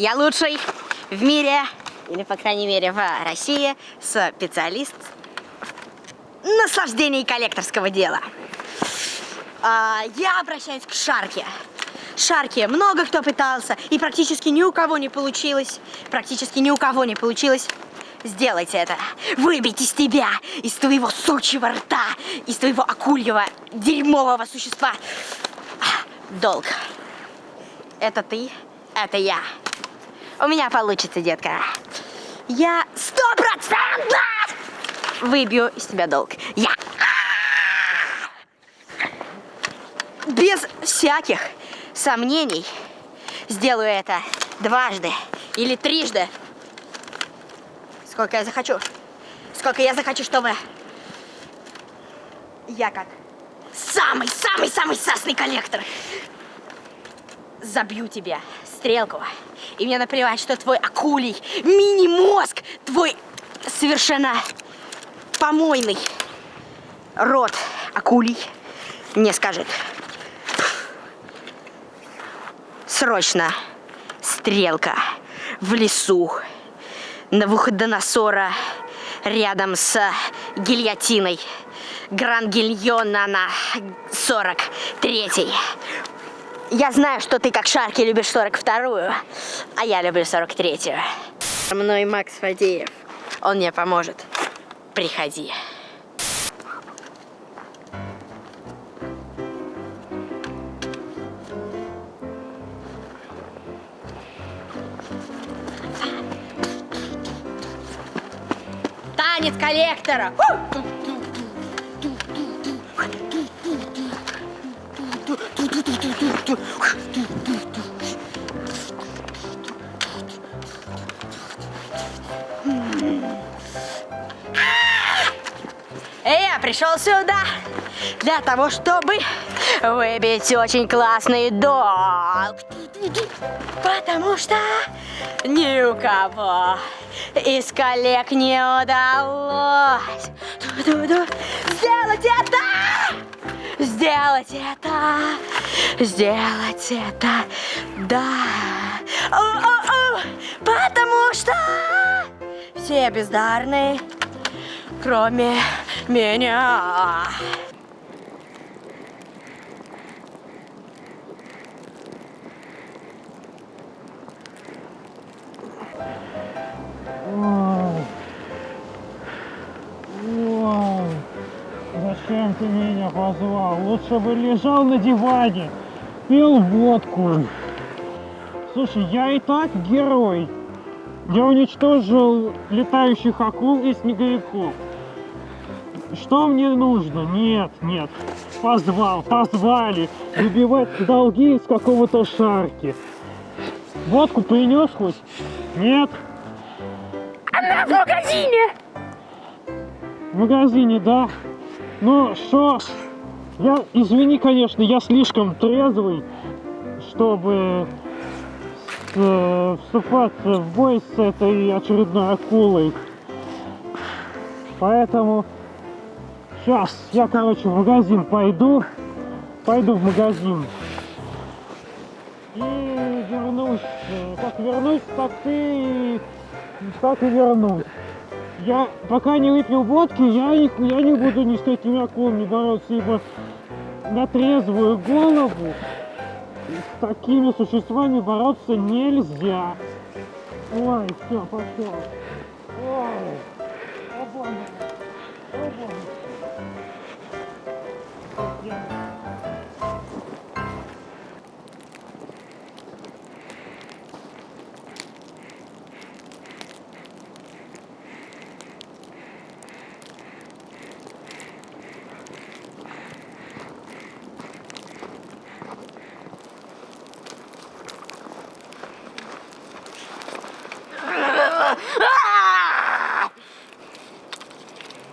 Я лучший в мире, или, по крайней мере, в России, специалист в наслаждении коллекторского дела. А, я обращаюсь к Шарке. Шарке много кто пытался, и практически ни у кого не получилось. Практически ни у кого не получилось. Сделайте это. Выбить из тебя, из твоего сучьего рта, из твоего акульего, дерьмового существа. Долг. Это ты, это я. У меня получится, детка. Я сто процентов выбью из тебя долг. Я. Без всяких сомнений сделаю это дважды или трижды. Сколько я захочу. Сколько я захочу, чтобы я как самый-самый-самый сасный коллектор забью тебе стрелку. И мне наплевать, что твой акулий мини-мозг, твой совершенно помойный рот акулий не скажет. Срочно стрелка в лесу Навуходоносора рядом с гильотиной. Гран-гильона на 43-й. Я знаю, что ты как Шарки любишь 42-ю, а я люблю 43-ю. Мной Макс Фадеев. Он мне поможет. Приходи. Танец коллектора! Я пришел сюда для того, чтобы выбить очень классный долг. Потому что ни у кого из коллег не удалось сделать это! Сделать это! Сделать это! Да! О -о -о! Потому что все бездарные, кроме меня. Ты меня позвал? Лучше бы лежал на диване, пил водку. Слушай, я и так герой. Я уничтожил летающих акул и снеговиков. Что мне нужно? Нет, нет. Позвал, позвали. Выбивать долги из какого-то шарки. Водку принес хоть? Нет? Она в магазине! В магазине, да. Ну, что? Я, извини, конечно, я слишком трезвый, чтобы э, вступаться в бой с этой очередной акулой. Поэтому сейчас я, короче, в магазин пойду. Пойду в магазин. И вернусь. Как вернусь, так ты так и вернусь. Я пока не выпил водки, я не, я не буду ни с этими акулами бороться, ибо на трезвую голову с такими существами бороться нельзя. Ой, все, пошел.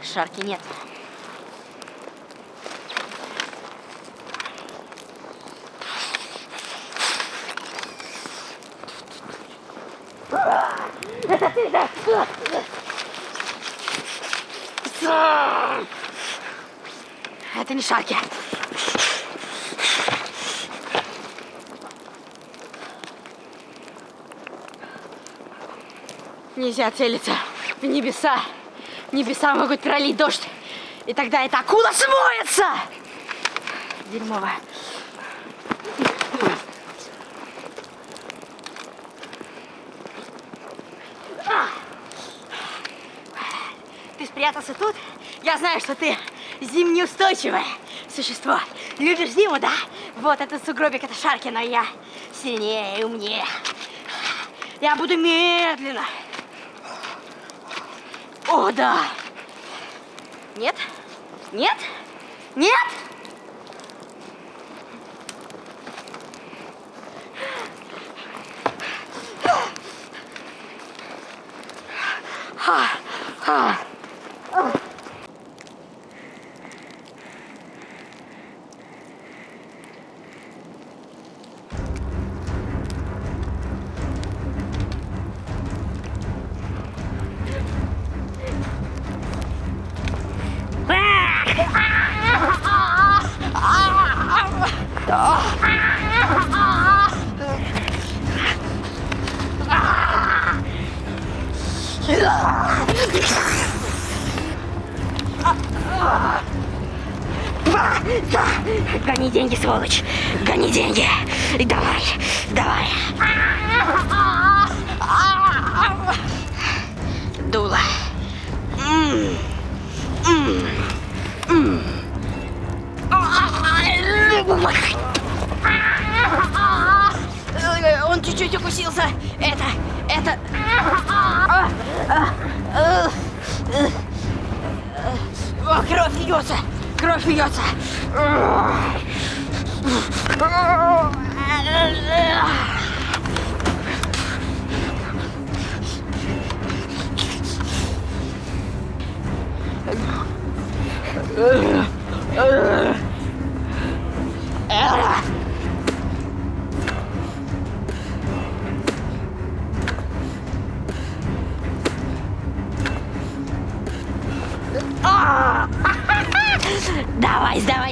Шарки нет. Это не шарки. Нельзя целиться в небеса. Небеса могут пролить дождь. И тогда эта акула смоется! Дерьмово. Ты спрятался тут? Я знаю, что ты зимнеустойчивое существо. Любишь зиму, да? Вот этот сугробик, это шарки, но я сильнее и умнее. Я буду медленно. О, да. Нет? Нет? Нет? Гони деньги, сволочь! Гони деньги! Давай, давай! Дуло. М, м, м. Он чуть-чуть укусился. Это, это... О, кровь льется! Кровь льется! Давай,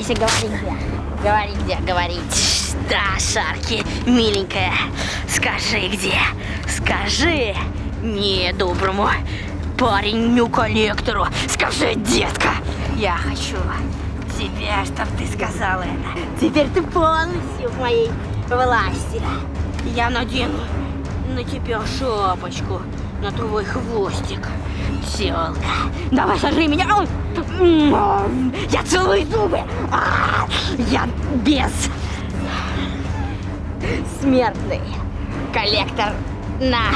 сдавайся, говори где. Говори где, говори. Да, Шарки, миленькая, скажи где. Скажи мне, доброму пареню-коллектору. Скажи, детка. Я хочу тебя, чтоб ты сказала это. Теперь ты полностью в моей власти. Я надену на тебя шапочку, на твой хвостик. Тёлка, давай сожри меня. Я целую зубы. А, Я без смертный коллектор на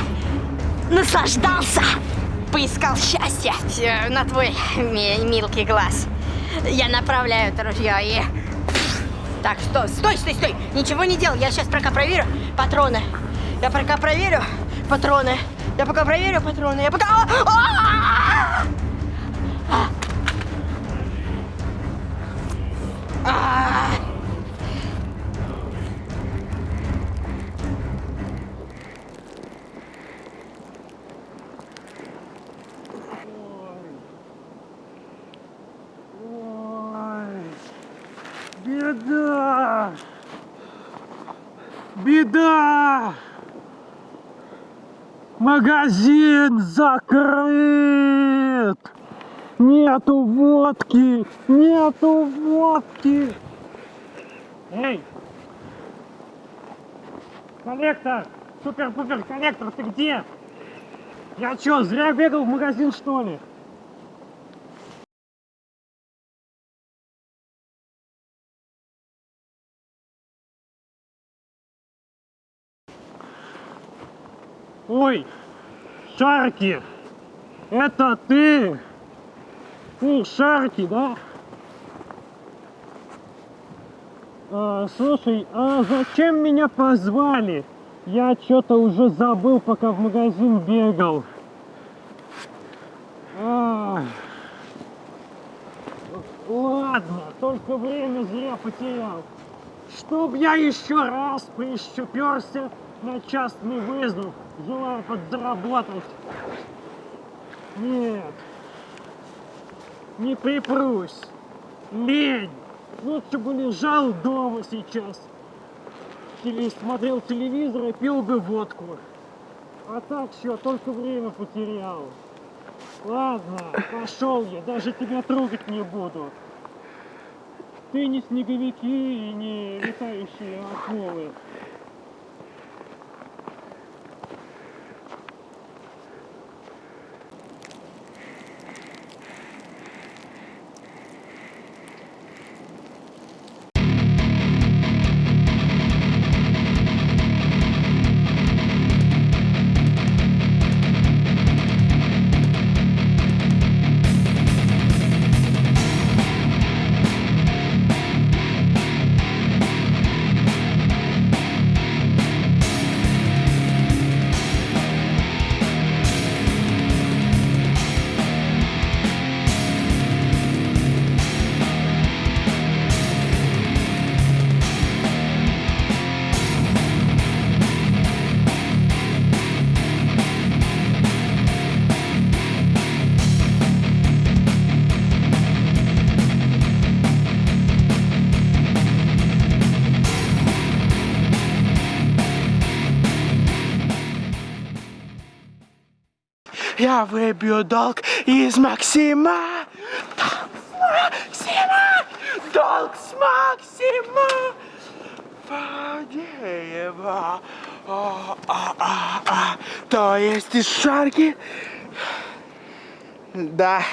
наслаждался, поискал счастье на твой ми- милкий глаз. Я направляю это ружье и... Так, стой, стой, стой, стой! Ничего не делай, я сейчас пока проверю патроны. Я пока проверю патроны. Я пока проверю патроны. Я пока... А! А! А! А! Ой, беда! Беда! Магазин закрыт! Нету водки! Нету водки! Эй! Коллектор! Супер-пупер коллектор, ты где? Я чё, зря бегал в магазин, что ли? Ой, Шарки, это ты? Ты Шарки, да? А, слушай, а зачем меня позвали? Я что-то уже забыл, пока в магазин бегал. А, ладно, только время зря потерял. Чтоб я еще раз прищуперся на частный вызов, желая подзаработать. Нет, не припрусь. Лень. Лучше бы лежал дома сейчас. Или смотрел телевизор и пил бы водку. А так все, только время потерял. Ладно, пошел я, даже тебя трогать не буду. Ты не снеговики и не летающие акулы. Я выбью долг из Максима. Долг с Максима. Долг с Максима. Фадеева. А, а, а, а. То есть из шарки? Да.